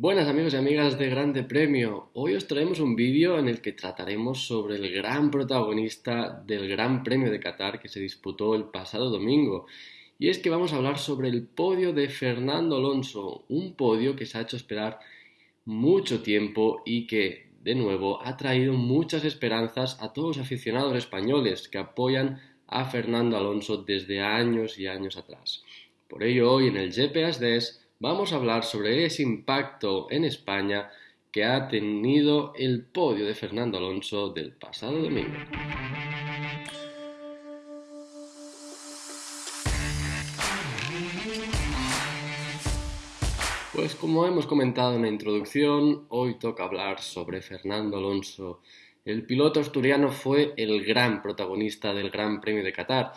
Buenas amigos y amigas de Grande Premio. Hoy os traemos un vídeo en el que trataremos sobre el gran protagonista del Gran Premio de Qatar que se disputó el pasado domingo. Y es que vamos a hablar sobre el podio de Fernando Alonso, un podio que se ha hecho esperar mucho tiempo y que, de nuevo, ha traído muchas esperanzas a todos los aficionados españoles que apoyan a Fernando Alonso desde años y años atrás. Por ello, hoy en el GPS vamos a hablar sobre ese impacto en España que ha tenido el podio de Fernando Alonso del pasado domingo. Pues como hemos comentado en la introducción, hoy toca hablar sobre Fernando Alonso. El piloto asturiano fue el gran protagonista del Gran Premio de Qatar.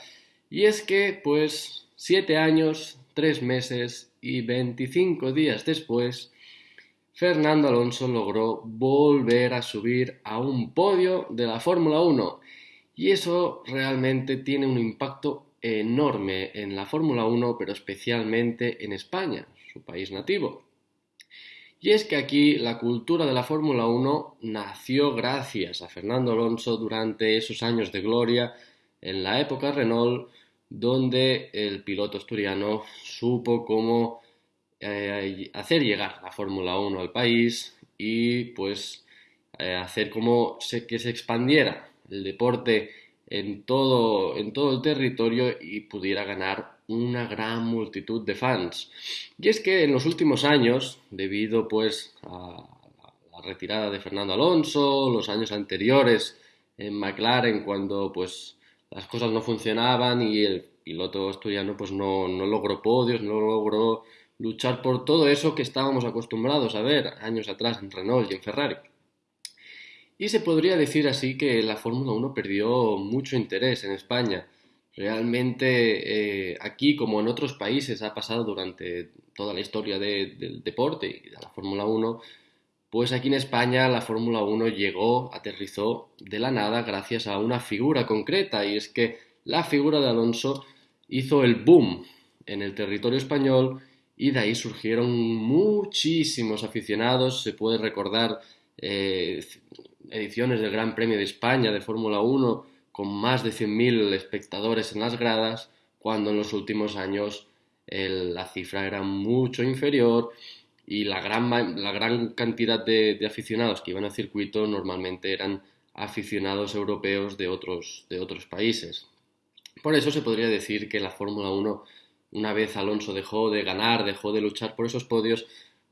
Y es que, pues, siete años, tres meses y 25 días después, Fernando Alonso logró volver a subir a un podio de la Fórmula 1 y eso realmente tiene un impacto enorme en la Fórmula 1, pero especialmente en España, su país nativo. Y es que aquí la cultura de la Fórmula 1 nació gracias a Fernando Alonso durante esos años de gloria en la época Renault, donde el piloto asturiano supo cómo eh, hacer llegar la Fórmula 1 al país y pues eh, hacer como que se expandiera el deporte en todo, en todo el territorio y pudiera ganar una gran multitud de fans. Y es que en los últimos años, debido pues a la retirada de Fernando Alonso, los años anteriores en McLaren cuando pues las cosas no funcionaban y el piloto asturiano pues no, no logró podios, no logró luchar por todo eso que estábamos acostumbrados a ver años atrás en Renault y en Ferrari. Y se podría decir así que la Fórmula 1 perdió mucho interés en España. Realmente eh, aquí, como en otros países, ha pasado durante toda la historia del deporte y de la Fórmula 1, pues aquí en España la Fórmula 1 llegó, aterrizó de la nada gracias a una figura concreta y es que la figura de Alonso hizo el boom en el territorio español y de ahí surgieron muchísimos aficionados. Se puede recordar eh, ediciones del Gran Premio de España de Fórmula 1 con más de 100.000 espectadores en las gradas, cuando en los últimos años la cifra era mucho inferior y la gran, la gran cantidad de, aficionados que iban al circuito normalmente eran aficionados europeos de otros, de otros países. Por eso se podría decir que la Fórmula 1, una vez Alonso dejó de ganar, dejó de luchar por esos podios,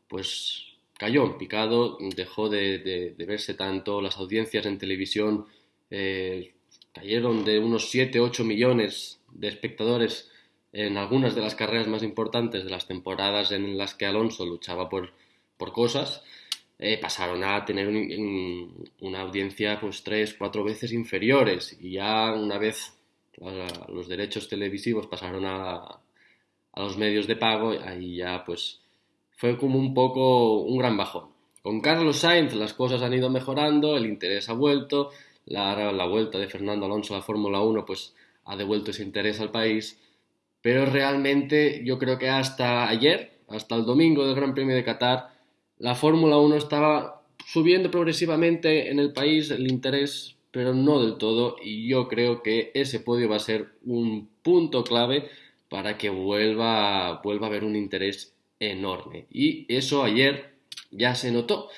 pues cayó picado, dejó de, verse tanto, las audiencias en televisión eh, cayeron de unos 7-8 millones de espectadores en algunas de las carreras más importantes de las temporadas en las que Alonso luchaba por, por cosas, eh, pasaron a tener una audiencia pues tres, cuatro veces inferiores y ya una vez los derechos televisivos pasaron a, a los medios de pago, ahí ya pues fue como un poco un gran bajón. Con Carlos Sainz las cosas han ido mejorando, el interés ha vuelto, la, la vuelta de Fernando Alonso a la Fórmula 1 pues ha devuelto ese interés al país, pero realmente yo creo que hasta ayer, hasta el domingo del Gran Premio de Qatar, la Fórmula 1 estaba subiendo progresivamente en el país el interés pero no del todo, y yo creo que ese podio va a ser un punto clave para que vuelva, vuelva a haber un interés enorme. Y eso ayer ya se notó.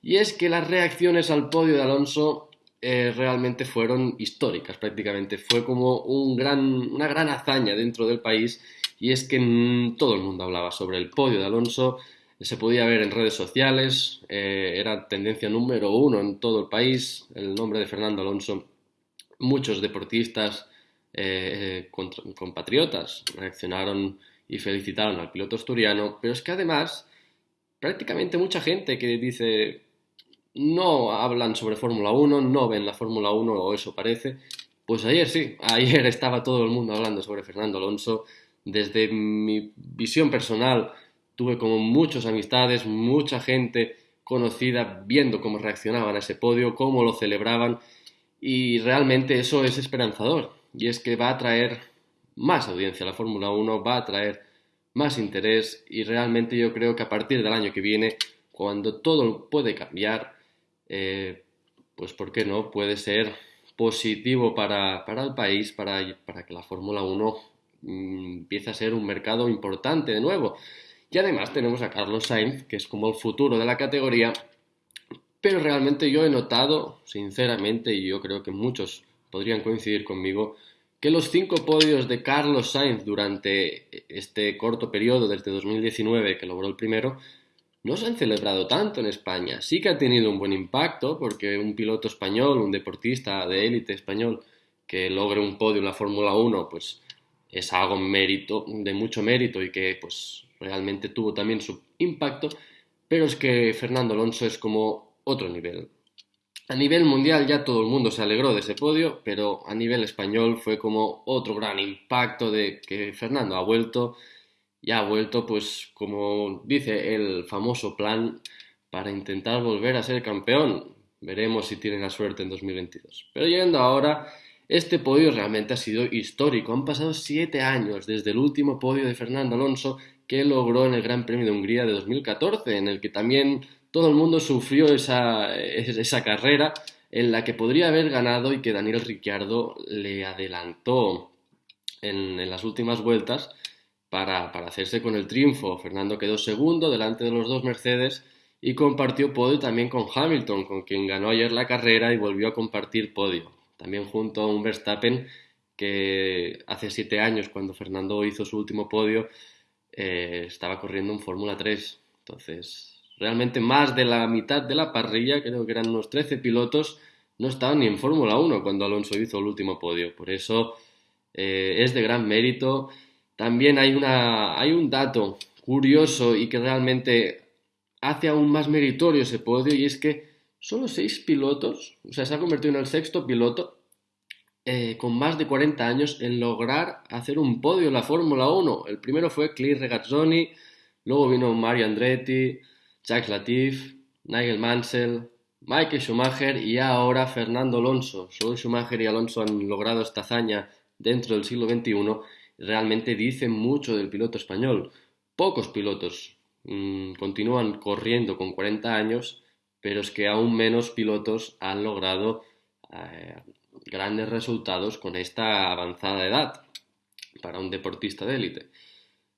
Y es que las reacciones al podio de Alonso eh, realmente fueron históricas prácticamente. Fue como un gran, una gran hazaña dentro del país y es que mm, todo el mundo hablaba sobre el podio de Alonso se podía ver en redes sociales, eh, era tendencia número uno en todo el país, el nombre de Fernando Alonso. Muchos deportistas eh, compatriotas reaccionaron y felicitaron al piloto asturiano, pero es que además prácticamente mucha gente que dice no hablan sobre Fórmula 1, no ven la Fórmula 1 o eso parece, pues ayer sí, ayer estaba todo el mundo hablando sobre Fernando Alonso. Desde mi visión personal, tuve como muchas amistades, mucha gente conocida viendo cómo reaccionaban a ese podio, cómo lo celebraban y realmente eso es esperanzador y es que va a traer más audiencia a la Fórmula 1, va a traer más interés y realmente yo creo que a partir del año que viene cuando todo puede cambiar, eh, pues ¿por qué no? Puede ser positivo para, el país, para, que la Fórmula 1 mm, empiece a ser un mercado importante de nuevo. Y además tenemos a Carlos Sainz, que es como el futuro de la categoría, pero realmente yo he notado, sinceramente, y yo creo que muchos podrían coincidir conmigo, que los cinco podios de Carlos Sainz durante este corto periodo, desde 2019, que logró el primero, no se han celebrado tanto en España. Sí que ha tenido un buen impacto, porque un piloto español, un deportista de élite español, que logre un podio en la Fórmula 1, pues es algo mérito, de mucho mérito y que pues realmente tuvo también su impacto, pero es que Fernando Alonso es como otro nivel. A nivel mundial ya todo el mundo se alegró de ese podio, pero a nivel español fue como otro gran impacto de que Fernando ha vuelto y ha vuelto pues como dice el famoso plan para intentar volver a ser campeón. Veremos si tiene la suerte en 2022. Pero llegando ahora, este podio realmente ha sido histórico. Han pasado siete años desde el último podio de Fernando Alonso que logró en el Gran Premio de Hungría de 2014, en el que también todo el mundo sufrió esa, esa carrera en la que podría haber ganado y que Daniel Ricciardo le adelantó en, las últimas vueltas para, hacerse con el triunfo. Fernando quedó segundo delante de los dos Mercedes y compartió podio también con Hamilton, con quien ganó ayer la carrera y volvió a compartir podio. También junto a un Verstappen que hace siete años, cuando Fernando hizo su último podio, eh, estaba corriendo en Fórmula 3. Entonces, realmente más de la mitad de la parrilla, creo que eran unos 13 pilotos, no estaban ni en Fórmula 1 cuando Alonso hizo el último podio. Por eso eh, es de gran mérito. También hay, una, hay un dato curioso y que realmente hace aún más meritorio ese podio y es que solo seis pilotos, o sea, se ha convertido en el sexto piloto eh, con más de 40 años en lograr hacer un podio en la Fórmula 1. El primero fue Claire Regazzoni, luego vino Mario Andretti, Jacques Latif, Nigel Mansell, Michael Schumacher y ahora Fernando Alonso. Solo Schumacher y Alonso han logrado esta hazaña dentro del siglo XXI. Realmente dicen mucho del piloto español. Pocos pilotos mm, continúan corriendo con 40 años, pero es que aún menos pilotos han logrado eh, grandes resultados con esta avanzada edad para un deportista de élite.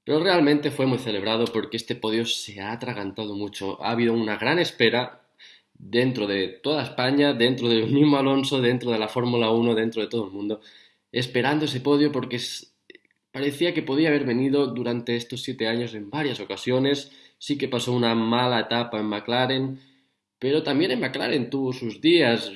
Pero realmente fue muy celebrado porque este podio se ha atragantado mucho. Ha habido una gran espera dentro de toda España, dentro del mismo Alonso, dentro de la Fórmula 1, dentro de todo el mundo, esperando ese podio porque parecía que podía haber venido durante estos siete años en varias ocasiones. Sí que pasó una mala etapa en McLaren, pero también en McLaren tuvo sus días.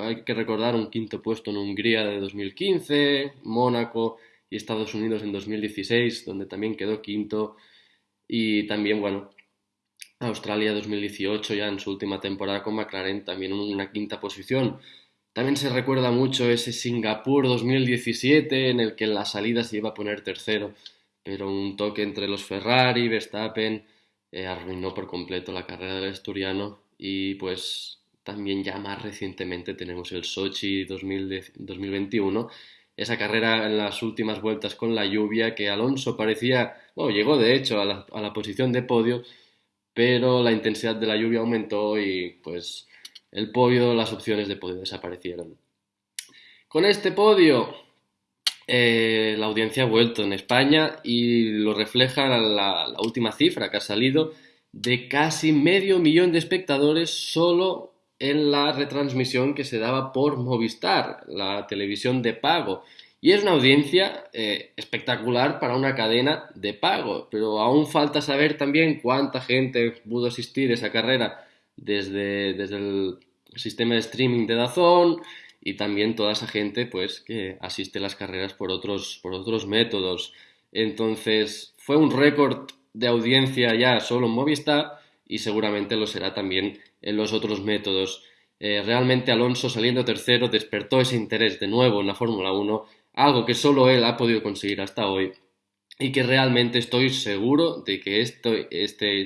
Hay que recordar un quinto puesto en Hungría de 2015, Mónaco y Estados Unidos en 2016, donde también quedó quinto. Y también, bueno, Australia 2018, ya en su última temporada con McLaren, también una quinta posición. También se recuerda mucho ese Singapur 2017, en el que en la salida se iba a poner tercero, pero un toque entre los Ferrari, Verstappen, eh, arruinó por completo la carrera del asturiano. Y pues también ya más recientemente tenemos el Sochi 2021, esa carrera en las últimas vueltas con la lluvia que Alonso parecía, bueno, llegó de hecho a la, posición de podio, pero la intensidad de la lluvia aumentó y pues el podio, las opciones de podio desaparecieron. Con este podio, eh, la audiencia ha vuelto en España y lo refleja la, última cifra que ha salido de casi medio millón de espectadores solo en la retransmisión que se daba por Movistar, la televisión de pago. Y es una audiencia eh, espectacular para una cadena de pago, pero aún falta saber también cuánta gente pudo asistir a esa carrera desde, desde el sistema de streaming de Dazón y también toda esa gente pues que asiste a las carreras por otros, por otros métodos. Entonces fue un récord de audiencia ya solo en Movistar y seguramente lo será también en los otros métodos. Eh, realmente Alonso saliendo tercero despertó ese interés de nuevo en la Fórmula 1, algo que solo él ha podido conseguir hasta hoy y que realmente estoy seguro de que este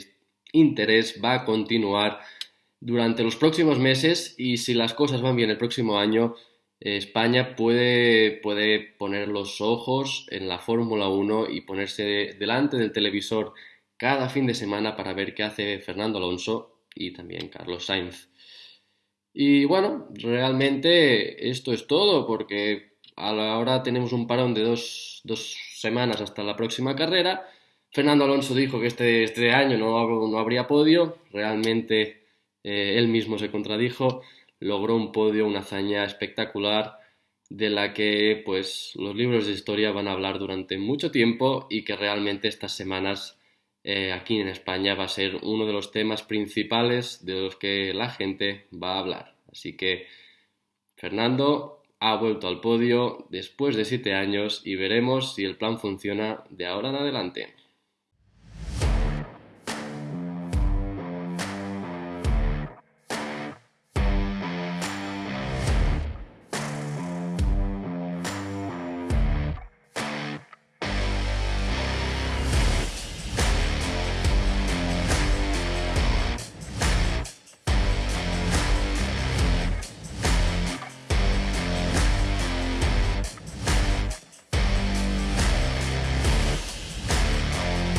interés va a continuar durante los próximos meses y si las cosas van bien el próximo año, eh, España puede, puede poner los ojos en la Fórmula 1 y ponerse delante del televisor cada fin de semana para ver qué hace Fernando Alonso y también Carlos Sainz. Y bueno, realmente esto es todo porque ahora tenemos un parón de dos, semanas hasta la próxima carrera. Fernando Alonso dijo que este, este año no, no, habría podio, realmente eh, él mismo se contradijo, logró un podio, una hazaña espectacular de la que pues los libros de historia van a hablar durante mucho tiempo y que realmente estas semanas eh, aquí en España va a ser uno de los temas principales de los que la gente va a hablar. Así que Fernando ha vuelto al podio después de siete años y veremos si el plan funciona de ahora en adelante.